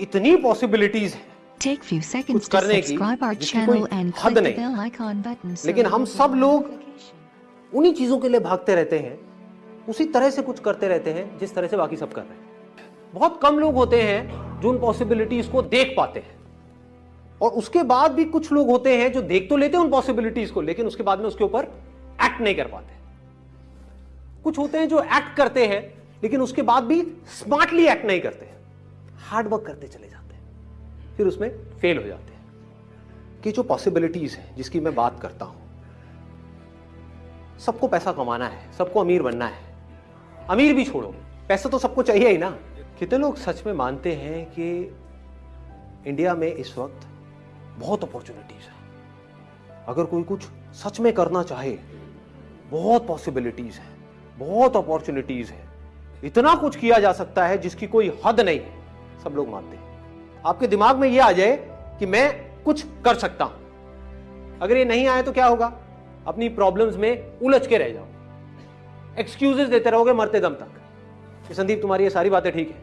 इतनी पॉसिबिलिटीज है। Take few seconds to subscribe our channel and click the bell icon button. so लेकिन हम सब लोग उन्हीं चीज़ों के लिए भागते रहते हैं। उसी तरह से कुछ करते रहते हैं जिस तरह से बाकी सब कर रहे हैं। बहुत कम लोग होते हैं जो उन पॉसिबिलिटीज को देख पाते हैं। और उसके बाद भी कुछ लोग होते हैं जो देख तो लेते हैं उन पॉसिबिलिटीज को लेकिन उसके बाद में उसके ऊपर एक्ट नहीं कर पाते। कुछ होते हैं जो एक्ट करते हैं लेकिन उसके बाद भी स्मार्टली एक्ट नहीं करते। हार्ड वर्क करते चले जाते हैं। फिर उसमें फेल हो जाते हैं। कि जो पॉसिबिलिटीज है, जिसकी मैं बात करता हूँ, सबको पैसा कमाना है, सबको अमीर बनना है। अमीर भी छोड़ो, पैसा तो सबको चाहिए ही ना। कितने लोग सच में मानते हैं कि इंडिया में इस वक्त बहुत अपॉर्चुनिटीज़ है। अगर कोई कुछ सच में करना चाहे, बहुत पॉसिबिलिटीज है, बहुत अपॉर्चुनिटीज़ है। इतना कुछ किया जा सकता है जिसकी कोई हद नहीं। है सब लोग मानते हैं। आपके दिमाग में यह आ जाए कि मैं कुछ कर सकता हूँ। अगर ये नहीं आए तो क्या होगा? अपनी प्रॉब्लम्स में उलझ के रह जाओ। एक्सक्यूजेस देते रहोगे मरते दम तक। कि संदीप, तुम्हारी ये सारी बातें ठीक है,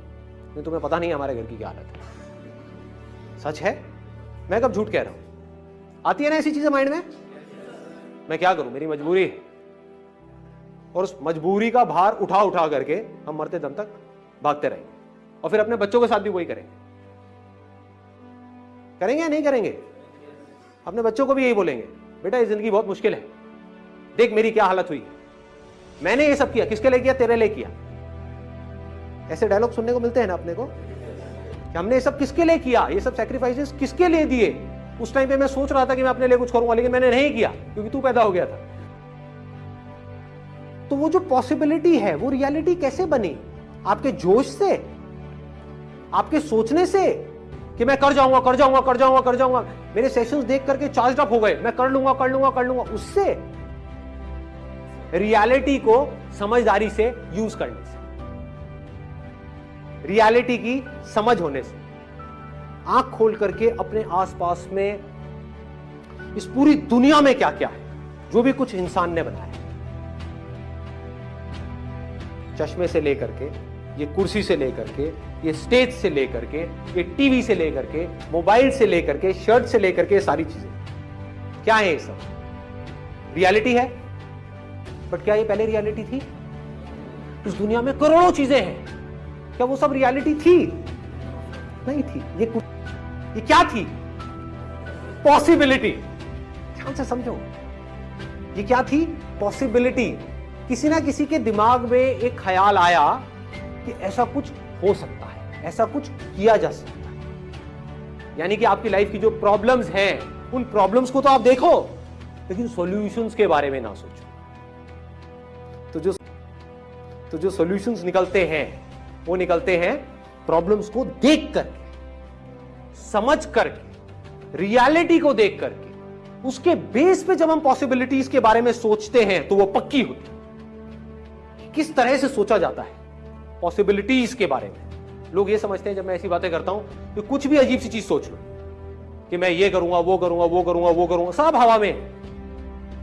लेकिन तुम्हें पता नहीं हमारे घर की क्या हालत है। सच है? मैं कब झूठ कह रहा हूँ? आती है ना ऐसी चीज़ें माइंड में? मैं क्या करूँ? मेरी मजबूरी है। और उस मजबूरी का भार उठा उठा करके हम मरते दम तक भागते रहेंगे। और फिर अपने बच्चों के साथ भी वही करेंगे करेंगे या नहीं करेंगे? अपने बच्चों को भी यही बोलेंगे, बेटा, ये ज़िंदगी बहुत मुश्किल है। देख मेरी क्या हालत हुई मैंने ये सब किया, किसके लिए किया? तेरे लिए किया। ऐसे डायलॉग सुनने को मिलते हैं ना अपने को? कि हमने ये सब किसके लिए किया? ये सब सैक्रिफाइसेस किसके लिए दिए? उस टाइम पे मैं सोच रहा था कि मैं अपने लिए कुछ करूँगा, लेकिन मैंने नहीं किया, क्योंकि तू पैदा हो गया था। तो वो जो पॉसिबिलिटी है, वो रियलिटी कैसे बनी? आपके जोश से? आपके सोचने से कि मैं कर जाऊँगा कर जाऊँगा कर जाऊँगा कर जाऊँगा। मेरे सेशंस देख करके चार्ज अप हो गए। मैं कर लूँगा कर लूँगा कर लूँगा। उससे रियलिटी को समझदारी से यूज़ करने से रियलिटी की समझ होने से, आँख खोल करके अपने आसपास में इस पूरी दुनिया में क्या क्या है, जो भी कुछ इंसान ने बनाया चश्मे से लेकर के ये कुर्सी से लेकर के, ये स्टेज से लेकर के, ये टीवी से लेकर के, मोबाइल से लेकर के, शर्ट से लेकर के सारी चीज़ें। क्या है ये सब? रियलिटी है? बट क्या ये पहले रियलिटी थी? इस दुनिया में करोड़ों चीज़ें हैं। क्या वो सब रियलिटी थी? नहीं थी। ये कुछ ये क्या थी? पॉसिबिलिटी। ध्यान से समझो। ये क्या थी? पॉसिबिलिटी। किसी ना किसी के दिमाग में एक ख्याल आया कि ऐसा कुछ हो सकता है, ऐसा कुछ किया जा सकता है। यानी कि आपकी लाइफ की जो प्रॉब्लम्स हैं, उन प्रॉब्लम्स को तो आप देखो, लेकिन सॉल्यूशंस के बारे में ना सोचो। तो जो तो जो सॉल्यूशंस निकलते हैं, वो निकलते हैं प्रॉब्लम्स को देख करके, समझ करके रियलिटी को देख करके। उसके बेस पे जब हम पॉसिबिलिटीज के बारे में सोचते हैं तो वो पक्की होती किस तरह से सोचा जाता है? पॉसिबिलिटीज के बारे में। लोग ये समझते हैं, जब मैं ऐसी बातें करता हूँ, कि कुछ भी अजीब सी चीज़ सोच लो, कि मैं ये करूँगा, वो करूँगा वो करूँगा वो करूँगा, सब हवा में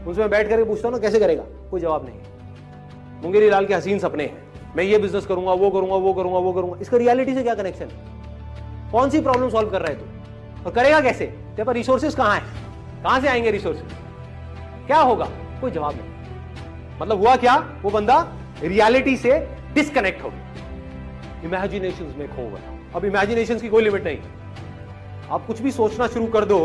उनसे मैं बैठ करके पूछता हूँ ना, कैसे करेगा? कोई जवाब नहीं मुंगेरी लाल के हसीन सपने हैं। मैं ये बिज़नेस करूँगा, वो करूँगा वो करूँगा वो करूँगा। इसका रियलिटी से क्या कनेक्शन है? कौन सी प्रॉब्लम सॉल्व कर रहा तू? और करेगा कैसे? तेरे पर रिसोर्सेज कहाँ है? कहाँ से आएँगे रिसोर्सेज क्या होगा? कोई जवाब नहीं। मतलब हुआ क्या? वो बंदा रियलिटी से डिस्कनेक्ट हो गया। इमेजिनेशन में खो गया अब इमेजिनेशन की कोई लिमिट नहीं। आप कुछ भी सोचना शुरू कर दो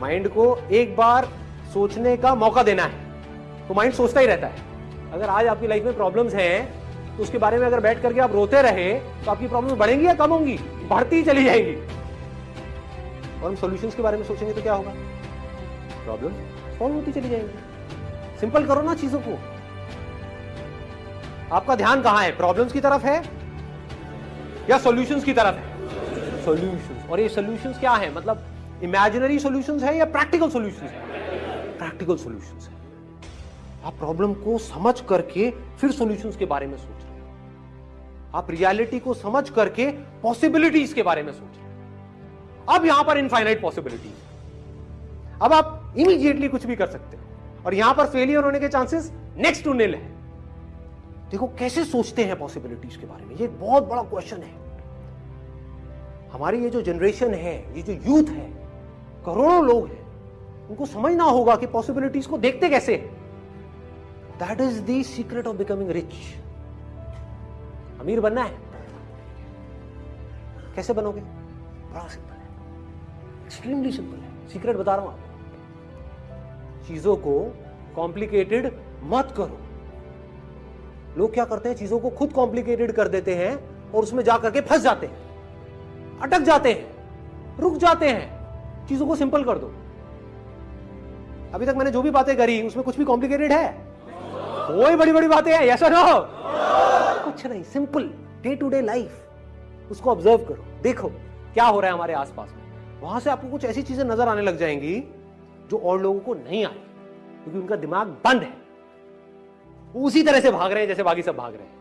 माइंड को एक बार सोचने का मौका देना है। तो माइंड सोचता ही रहता है। अगर आज आपकी लाइफ में प्रॉब्लम्स हैं तो उसके बारे में अगर बैठ करके आप रोते रहे तो आपकी प्रॉब्लम बढ़ेंगी या कम होंगी? बढ़ती चली जाएँगी। और हम सॉल्यूशंस के बारे में सोचेंगे तो क्या होगा? प्रॉब्लम सॉल्व होती चली जाएँगी। सिंपल करो ना चीज़ों को। आपका ध्यान कहाँ है? प्रॉब्लम्स की तरफ़ है? या सॉल्यूशंस की तरफ़ है। सॉल्यूशंस और ये सॉल्यूशंस क्या है? मतलब इमेजिनरी सॉल्यूशंस है या प्रैक्टिकल सॉल्यूशंस है? प्रैक्टिकल सॉल्यूशंस है। आप प्रॉब्लम को समझ करके फिर सॉल्यूशंस के बारे में सोच रहे हैं। आप रियलिटी को समझ करके पॉसिबिलिटीज के बारे में सोच रहे हैं। अब यहाँ पर इनफाइनाइट पॉसिबिलिटीज अब आप इमीडिएटली कुछ भी कर सकते हो। और यहाँ पर फेलियर होने के चांसेस नेक्स्ट टू निल है। देखो, कैसे सोचते हैं पॉसिबिलिटीज के बारे में? ये बहुत बड़ा क्वेश्चन है। हमारी ये जो जनरेशन है, ये जो यूथ है, करोड़ों लोग हैं। उनको समझना होगा कि पॉसिबिलिटीज को देखते कैसे that is the secret of becoming rich अमीर बनना है। कैसे बनोगे? बड़ा सिंपल है। एक्सट्रीमली सिंपल है। सीक्रेट बता रहा हूँ आपको। चीज़ों को कॉम्प्लिकेटेड मत करो। लोग क्या करते हैं? चीज़ों को खुद कॉम्प्लिकेटेड कर देते हैं और उसमें जा करके फंस जाते हैं। अटक जाते हैं। रुक जाते हैं। चीज़ों को सिंपल कर दो। अभी तक मैंने जो भी बातें करी, उसमें कुछ भी कॉम्प्लिकेटेड है? कोई बड़ी बड़ी बातें हैं यस नो कुछ नहीं simple day to day life उसको ऑब्ज़र्व करो, देखो क्या हो रहा है हमारे आसपास में। वहाँ से आपको कुछ ऐसी चीज़ें नज़र आने लग जाएँगी जो और लोगों को नहीं आई क्योंकि उनका दिमाग बंद है। उसी तरह से भाग रहे हैं जैसे बाकी सब भाग रहे हैं।